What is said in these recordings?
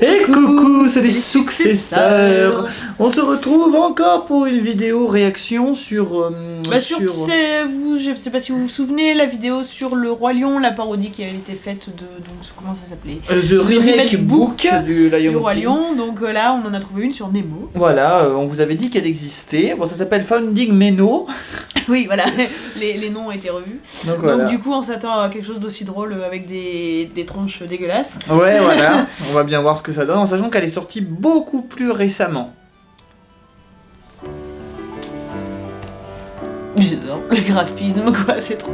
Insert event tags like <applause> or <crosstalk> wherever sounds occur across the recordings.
Et coucou, c'est les successeurs On se retrouve encore pour une vidéo réaction sur... euh, Bah sur, c'est- vous, je sais pas si vous vous souvenez, la vidéo sur le Roi Lion, la parodie qui avait été faite de, donc comment ça s'appelait euh, The Remake Book du Lion Du Roi King. Lion, donc euh, là on en a trouvé une sur Nemo. Voilà, euh, on vous avait dit qu'elle existait. Bon, ça s'appelle Founding Meno. <laughs> Oui voilà, les, les noms ont été revus. Donc voilà. Donc du coup on s'attend à quelque chose d'aussi drôle euh, avec des, des tronches dégueulasses. Ouais, voilà. <laughs> on va bien voir ce que ça donne, en sachant qu'elle est sortie beaucoup plus récemment. J'adore le graphisme quoi, c'est trop.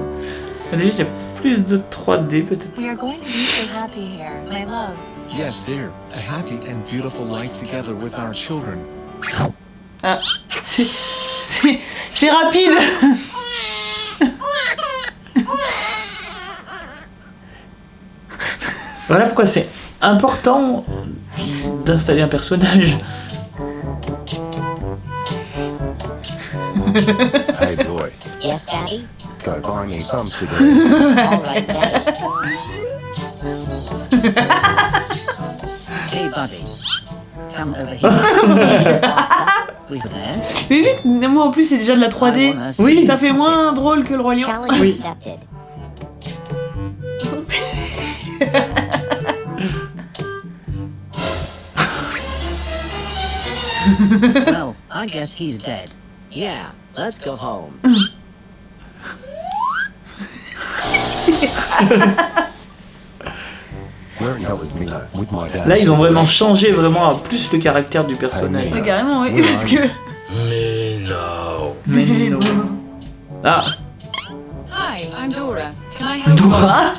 Déjà, il y a plus de 3D peut-être. We are going to be so happy here, my love. Yes, dear. A happy and beautiful life together with our children. Ah, c'est rapide Voilà pourquoi c'est important d'installer un personnage. Hey boy, Yes, Daddy? go buy me some cigarettes. All right, Daddy. Hey, buddy. Come over here. <laughs> <laughs> we there. Mais vu que Nemo en plus c'est déjà de la 3D, Oui. ça fait moins drôle que le Roi Lion. Oui. <laughs> Well, I guess he's dead. Yeah, let's go home. Là, ils ont vraiment changé vraiment à plus le caractère du personnage. Mais carrément, oui, parce que. Mais non. Ah, Hi, I'm Dora. Can I help Dora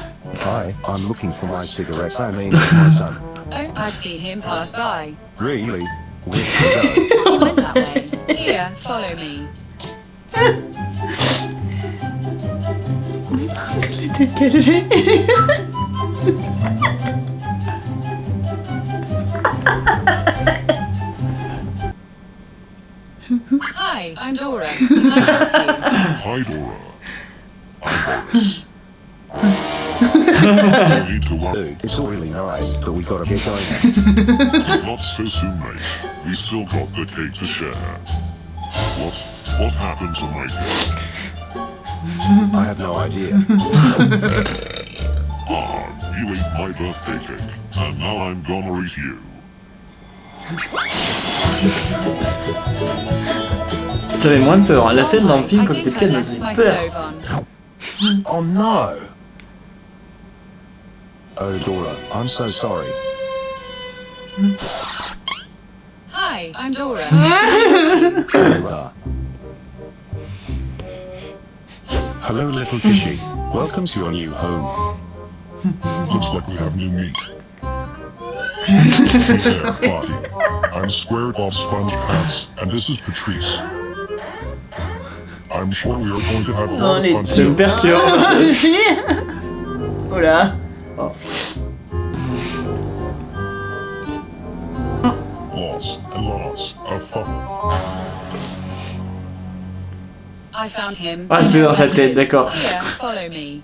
Hi, I'm looking for my cigarettes. I mean, my son. Oh, I've seen him pass by. Really? Where to go? He went that way. Here, follow me. Les têtes qu'elle fait. Hi, I'm Dora. Can I help you? Hi, Dora. I'm Boris. <laughs> no need to worry. Dude, it's all really nice, but we gotta get going now. Not so soon, mate. We still got the cake to share. What? What happened to my cake? I have no idea. <laughs> Ah, you ate my birthday cake, and now I'm gonna eat you. J'avais moins peur. hein. La scène dans le film I quand j'étais think petit, I elle me left faisait my peur. stove on. Oh no! Oh, Dora, I'm so sorry. Hi, I'm Dora. <laughs> You are. Hello, little fishy. Welcome to your new home. Looks like we have new meat. hey there, Bobby. I'm Square Bob Sponge Pants, and this is Patrice. I'm sure we are going to have a lot of fun Ça me together. perturbe. Si Oh là Lots and lots of fun. I found him. Ah, c'est dans sa tête, d'accord. Here, follow me.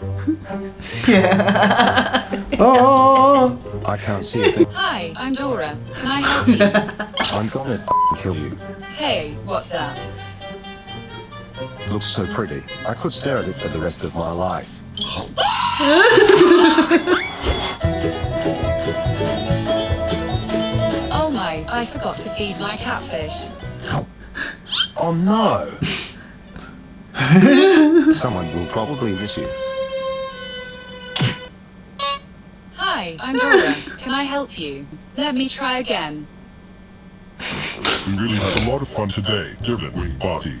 <laughs> Oh, oh, oh, I can't see a thing. Hi, I'm Dora. Can I help you? I'm gonna f- kill you. hey, what's that? Looks so pretty. I could stare at it for the rest of my life. <laughs> Oh my, I forgot to feed my catfish. Oh no! Someone will probably miss you. Hi, I'm Dora. Can I help you? Let me try again. We really had a lot of fun today, didn't we, Bobby?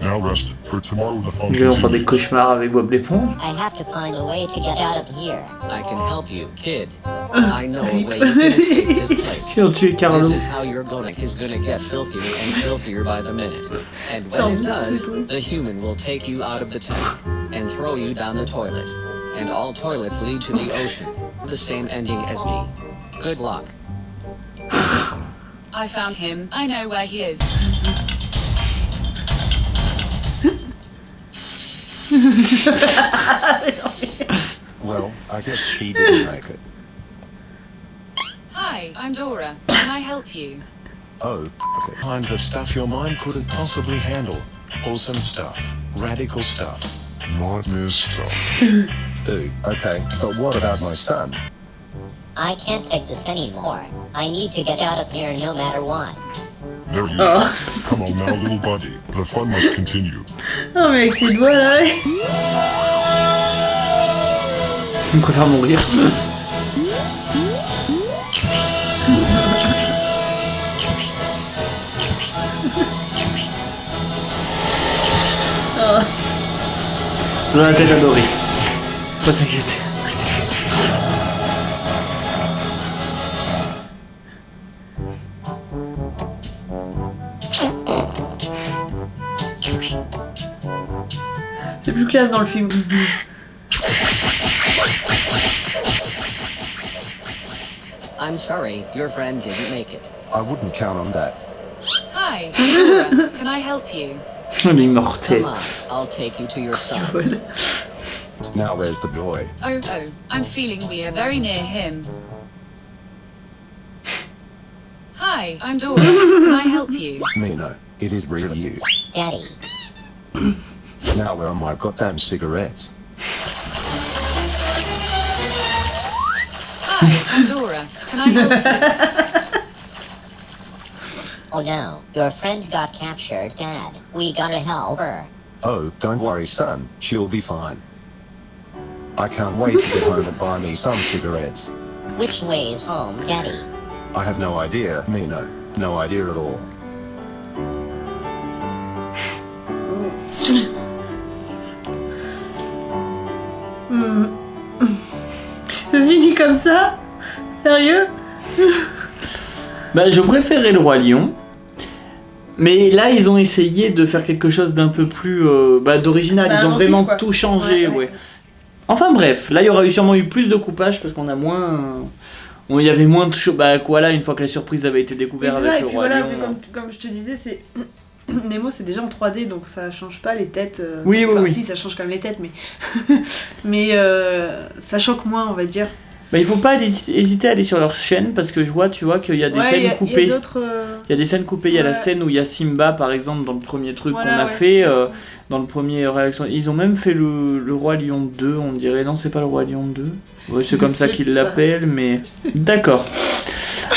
Now rest, for tomorrow the fun. Je vais en faire des continues. cauchemars avec Bob l'éponge. I have to find a way to get out of here. I can help you, kid. Ah, I know a way you can escape this <laughs> place. Sinon tu es Carlo. This is how your gonic is gonna get filthier and filthier by the minute. And when it does, the human will take you out of the tank and throw you down the toilet. And all toilets lead to the ocean. The same ending as me. Good luck. I found him. I know where he is. <laughs> Well, I guess she didn't like it. Hi, I'm Dora. Can I help you? Oh, okay. kinds of stuff your mind couldn't possibly handle. Awesome stuff. Radical stuff. Nightmare stuff. <laughs> Ooh, okay, but what about my son? I can't take this anymore. I need to get out of here no matter what. There you Oh. go. Come on now, little buddy. The fun must continue. Oh, mais avec ses doigts là. Je préfère mourir. Ça va être adoré. Pas s'inquiéter. C'est plus classe dans le film. I'm sorry, your friend didn't make it. I wouldn't count on that. Hi, I'm Can I help you? L'immortel. Come on, I'll take you to your son. <laughs> Now where's the boy? Oh, oh, I'm feeling we are very near him. Hi, I'm Dora. Can I help you? Nino, it is really you. Daddy, Now where are my goddamn cigarettes? Hi, Dora. Can I help you? <laughs> oh no, your friend got captured, Dad. We gotta help her. Oh, don't worry son, she'll be fine. I can't wait to get home and buy me some cigarettes. Which way is home, Daddy? I have no idea, Nino. No idea at all. Hmm. <laughs> Ça se finit comme ça Sérieux Bah, je préférais le Roi Lion. Mais là, ils ont essayé de faire quelque chose d'un peu plus euh, bah, d'original. Bah, ils ont vraiment quoi. tout changé, Ouais, ouais. ouais. Enfin bref, là, il y aura eu sûrement eu plus de coupage parce qu'on a moins. bon, il y avait moins de choses. Bah, voilà, une fois que la surprise avait été découverte ça, avec et le puis Roi voilà, Lion. mais comme, comme je te disais, c'est. <clears throat> Nemo, c'est déjà en 3D, donc ça change pas les têtes. euh, Oui, oui, enfin, oui. Si, ça change quand même les têtes, mais. <laughs> mais euh, ça choque moins, on va dire. Bah, il faut pas hési- hésiter à aller sur leur chaîne parce que je vois, tu vois, qu'il y a des Ouais, scènes il y a- il y a coupées. euh, Il y a des scènes coupées, il y a la scène où il y a Simba par exemple dans le premier truc Voilà, qu'on a ouais. fait, euh, dans le premier réaction. Ils ont même fait le, le Roi Lion 2, on dirait. Non, c'est pas le Roi Lion 2. Ouais, c'est comme ça qu'ils l'appellent, mais. D'accord. <laughs>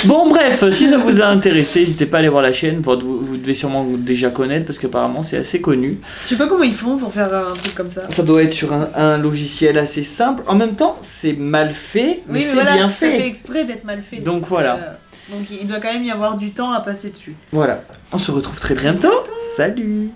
Bon, bref, si ça vous a intéressé, n'hésitez pas à aller voir la chaîne. Vous, vous devez sûrement déjà connaître parce qu'apparemment c'est assez connu. Je sais pas comment ils font pour faire un truc comme ça. Ça doit être sur un, un logiciel assez simple. En même temps, c'est mal fait, mais Oui, c'est voilà, bien fait fait. exprès d'être mal fait. Donc voilà. euh, donc il doit quand même y avoir du temps à passer dessus. Voilà. On se retrouve très bientôt. Salut